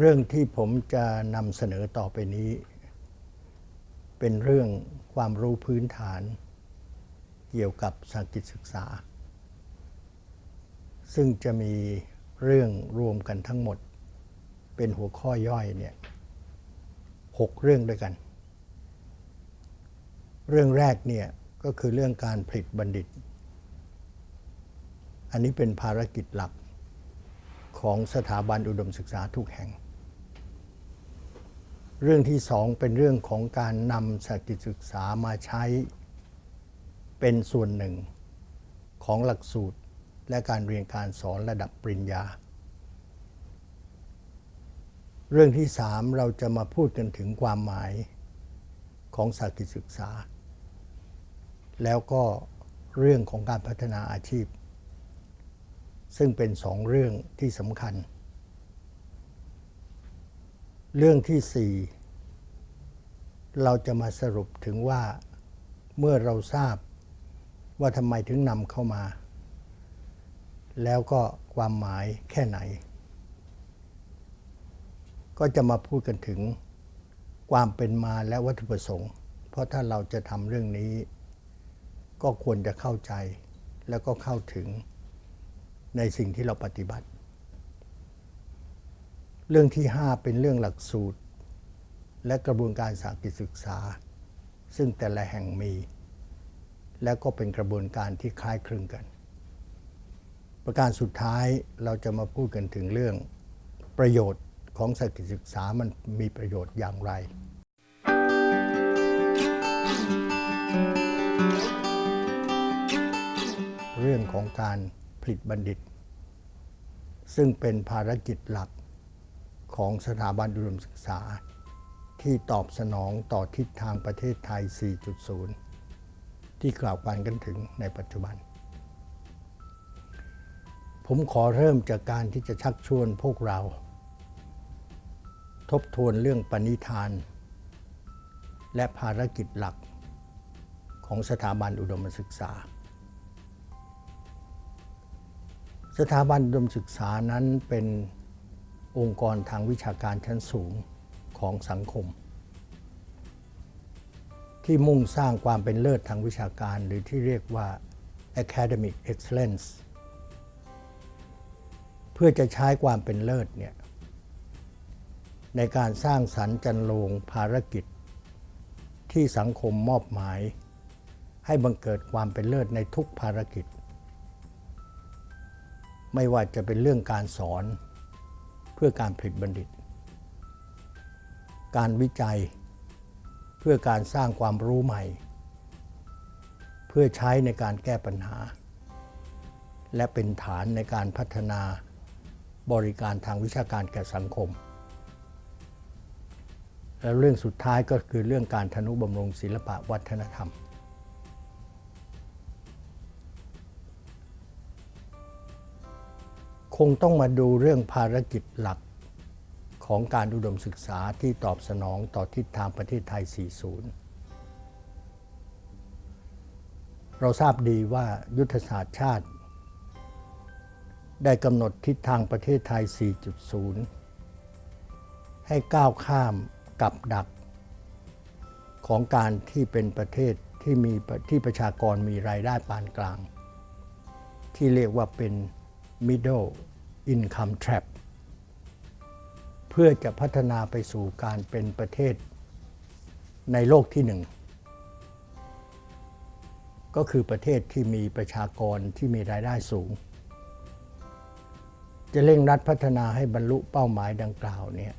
เรื่องที่ผมจะนำเสนอต่อไปนี้ เป็นเรื่องความรู้พื้นฐาน เกี่ยวกับสากิจศึกษา ซึ่งจะมีเรื่องรวมกันทั้งหมด เป็นหัวข้อย่อยเนี่ยหกเรื่องด้วยกัน เรื่องแรกเนี่ยก็คือเรื่องการผลิตบัณฑิต อันนี้เป็นภารกิจหลักของสถาบันอุดมศึกษาทุกแห่ง เรื่องที่สองเป็นเรื่องของการนำสากิจศึกษามาใช้เป็นส่วนหนึ่งของหลักสูตรและการเรียนการสอนระดับปริญญา เรื่องที่สามเราจะมาพูดกันถึงความหมายของสากิจศึกษา แล้วก็เรื่องของการพัฒนาอาชีพ ซึ่งเป็นสองเรื่องที่สำคัญ เรื่องที่สี่เราจะมาสรุปถึงว่าเมื่อเราทราบว่าทำไมถึงนำเข้ามา แล้วก็ความหมายแค่ไหน ก็จะมาพูดกันถึงความเป็นมาและวัตถุประสงค์ เพราะถ้าเราจะทำเรื่องนี้ ก็ควรจะเข้าใจแล้วก็เข้าถึงในสิ่งที่เราปฏิบัติ เรื่องที่ 5 เป็นเรื่องหลักสูตร และกระบวนการสากิจศึกษา ซึ่งแต่ละแห่งมี และก็เป็นกระบวนการที่คล้ายคลึงกัน ประการสุดท้ายเราจะมาพูดกันถึงเรื่องประโยชน์ของสากิจศึกษามันมีประโยชน์อย่างไรเรื่องของการผลิตบัณฑิต ซึ่งเป็นภารกิจหลัก ของสถาบันอุดมศึกษา ที่ตอบสนองต่อทิศทางประเทศไทย 4.0 ที่กล่าวกันกันถึงในปัจจุบัน ผมขอเริ่มจากการที่จะชักชวนพวกเรา ทบทวนเรื่องปณิธาน และภารกิจหลักของสถาบันอุดมศึกษา สถาบันอุดมศึกษานั้นเป็น องค์กรทางวิชาการชั้นสูงของสังคม ที่มุ่งสร้างความเป็นเลิศทางวิชาการ หรือที่เรียกว่า academic excellence เพื่อจะใช้ความเป็นเลิศเนี่ยในการสร้างสรรค์จันโลงภารกิจ ที่สังคมมอบหมาย ให้บังเกิดความเป็นเลิศในทุกภารกิจ ไม่ว่าจะเป็นเรื่องการสอน เพื่อการผลิตบัณฑิต การวิจัย เพื่อการสร้างความรู้ใหม่ เพื่อใช้ในการแก้ปัญหา และเป็นฐานในการพัฒนาบริการทางวิชาการแก่สังคม และเรื่องสุดท้ายก็คือเรื่องการทนุบำรุงศิลปะวัฒนธรรม คงต้องมาดูเรื่องภารกิจหลักของการอุดมศึกษาที่ตอบสนองต่อทิศทางประเทศไทย 40 เราทราบดีว่ายุทธศาสตร์ชาติ ได้กำหนดทิศทางประเทศไทย 4.0 ให้ก้าวข้ามกับดัก ของการที่เป็นประเทศที่มีที่ประชากรมีรายได้ปานกลาง ที่เรียกว่าเป็น middle income trap เพื่อจะพัฒนาไปสู่การเป็นประเทศในโลกที่หนึ่ง ก็คือประเทศที่มีประชากรที่มีรายได้สูง จะเร่งรัดพัฒนาให้บรรลุเป้าหมายดังกล่าวเนี่ย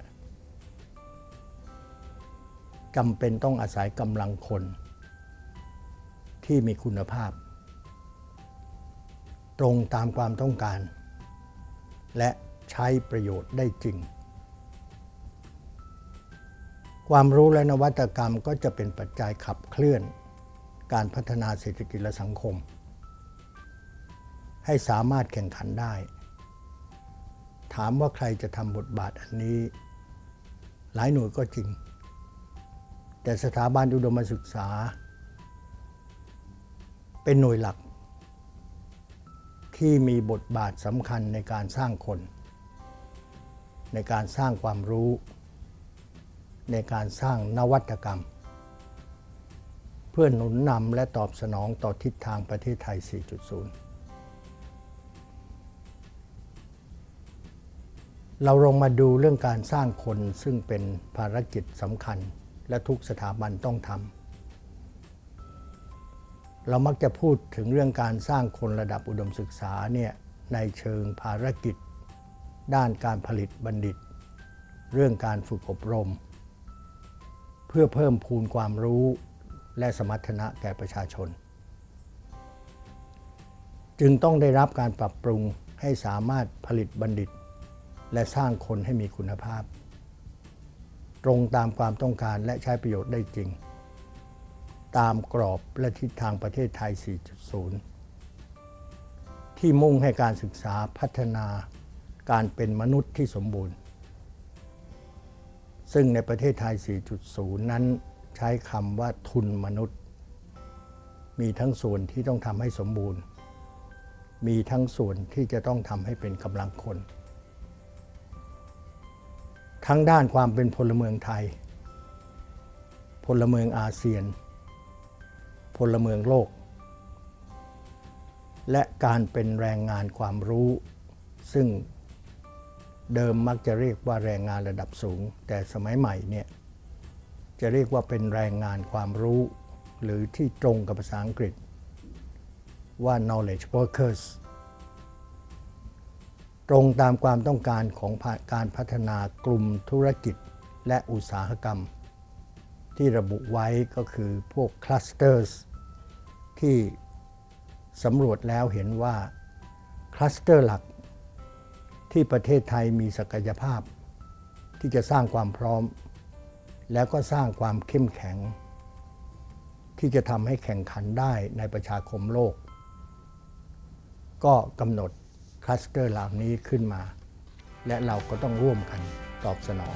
จำเป็นต้องอาศัยกำลังคนที่มีคุณภาพ ตรงตามความต้องการ และใช้ประโยชน์ได้จริง ความรู้และนวัตกรรมก็จะเป็นปัจจัยขับเคลื่อน การพัฒนาเศรษฐกิจและสังคม ให้สามารถแข่งขันได้ ถามว่าใครจะทำบทบาทอันนี้ หลายหน่วยก็จริง แต่สถาบันอุดมศึกษา เป็นหน่วยหลัก ที่มีบทบาทสำคัญในการสร้างคน ในการสร้างความรู้ ในการสร้างนวัตกรรม เพื่อหนุนนำและตอบสนองต่อทิศทางประเทศไทย 4.0 เราลงมาดูเรื่องการสร้างคนซึ่งเป็นภารกิจสำคัญและทุกสถาบันต้องทำ เรามักจะพูดถึงเรื่องการสร้างคนระดับอุดมศึกษาเนี่ยในเชิงภารกิจ ด้านการผลิตบัณฑิต เรื่องการฝึกอบรม เพื่อเพิ่มพูนความรู้และสมรรถนะแก่ประชาชน จึงต้องได้รับการปรับปรุงให้สามารถผลิตบัณฑิต และสร้างคนให้มีคุณภาพ ตรงตามความต้องการและใช้ประโยชน์ได้จริง ตามกรอบและทิศทางประเทศไทย 4.0 ที่มุ่งให้การศึกษาพัฒนาการเป็นมนุษย์ที่สมบูรณ์ ซึ่งในประเทศไทย 4.0 นั้นใช้คำว่าทุนมนุษย์ มีทั้งส่วนที่ต้องทำให้สมบูรณ์ มีทั้งส่วนที่จะต้องทำให้เป็นกำลังคน ทั้งด้านความเป็นพลเมืองไทย พลเมืองอาเซียน พลเมืองโลก และการเป็นแรงงานความรู้ ซึ่งเดิมมักจะเรียกว่าแรงงานระดับสูง แต่สมัยใหม่เนี่ยจะเรียกว่าเป็นแรงงานความรู้ หรือที่ตรงกับภาษาอังกฤษ ว่า knowledge workers ตรงตามความต้องการของการพัฒนากลุ่มธุรกิจและอุตสาหกรรม ที่ระบุไว้ก็คือพวกคลัสเตอร์ที่สำรวจแล้วเห็นว่าคลัสเตอร์หลักที่ประเทศไทยมีศักยภาพ ที่จะสร้างความพร้อม แล้วก็สร้างความเข้มแข็ง ที่จะทำให้แข่งขันได้ในประชาคมโลก ก็กำหนดคลัสเตอร์เหล่านี้ขึ้นมา และเราก็ต้องร่วมกันตอบสนอง